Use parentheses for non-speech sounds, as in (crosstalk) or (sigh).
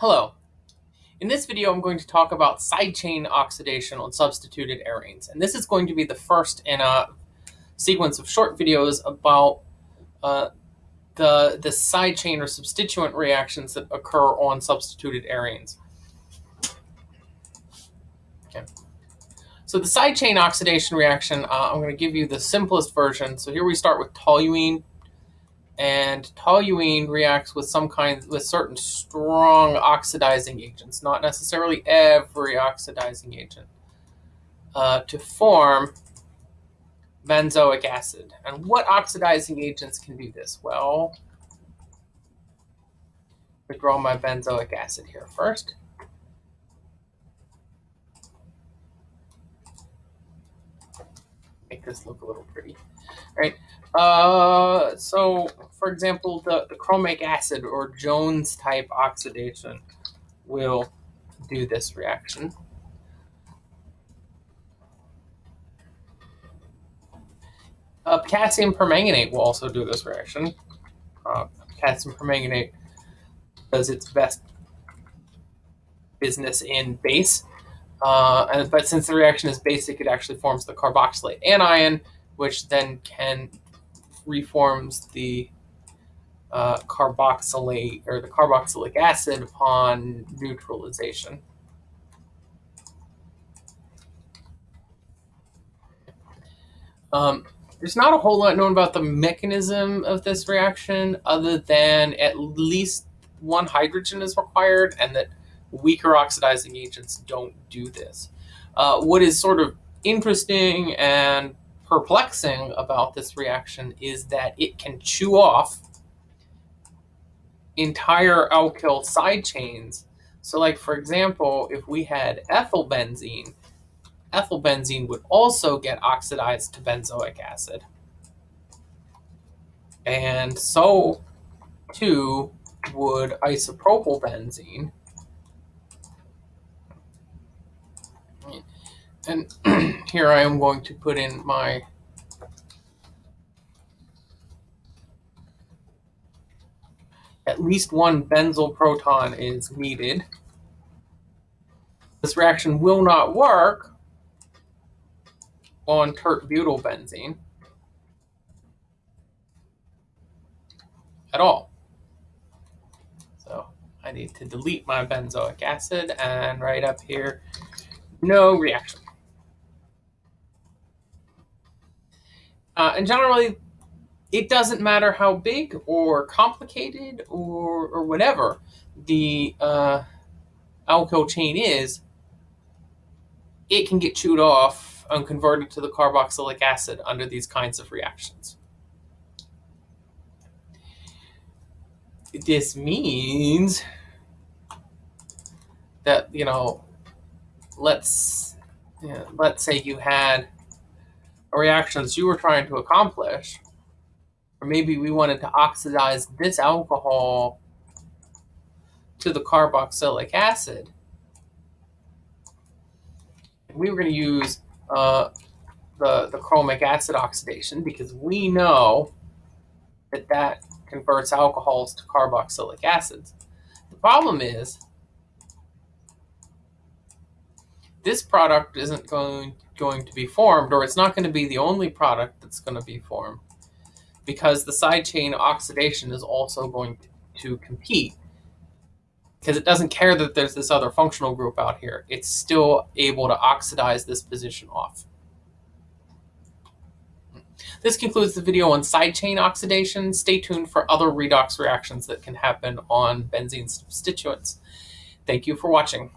Hello. In this video, I'm going to talk about side chain oxidation on substituted arenes. And this is going to be the first in a sequence of short videos about uh, the, the side chain or substituent reactions that occur on substituted arenes. Okay. So the side chain oxidation reaction, uh, I'm going to give you the simplest version. So here we start with toluene and toluene reacts with some kind with certain strong oxidizing agents, not necessarily every oxidizing agent, uh, to form benzoic acid. And what oxidizing agents can do this? Well, I draw my benzoic acid here first. Make this look a little pretty. All right. Uh, so, for example, the, the chromic acid or Jones type oxidation will do this reaction. Uh, potassium permanganate will also do this reaction. Uh, potassium permanganate does its best business in base. Uh, and, but since the reaction is basic, it actually forms the carboxylate anion, which then can reforms the uh, carboxylate or the carboxylic acid upon neutralization. Um, there's not a whole lot known about the mechanism of this reaction other than at least one hydrogen is required and that weaker oxidizing agents don't do this. Uh, what is sort of interesting and perplexing about this reaction is that it can chew off entire alkyl side chains. So like, for example, if we had ethylbenzene, ethylbenzene would also get oxidized to benzoic acid. And so too would isopropylbenzene. And (clears throat) here I am going to put in my at least one benzyl proton is needed. This reaction will not work on tert-butylbenzene at all. So I need to delete my benzoic acid and write up here, no reaction. Uh, and generally, it doesn't matter how big or complicated or, or whatever the uh, alkyl chain is, it can get chewed off and converted to the carboxylic acid under these kinds of reactions. This means that, you know, let's, you know, let's say you had reactions you were trying to accomplish, or maybe we wanted to oxidize this alcohol to the carboxylic acid. we were going to use uh, the, the chromic acid oxidation because we know that that converts alcohols to carboxylic acids. The problem is this product isn't going going to be formed, or it's not going to be the only product that's going to be formed, because the side chain oxidation is also going to compete. Because it doesn't care that there's this other functional group out here. It's still able to oxidize this position off. This concludes the video on side chain oxidation. Stay tuned for other redox reactions that can happen on benzene substituents. Thank you for watching.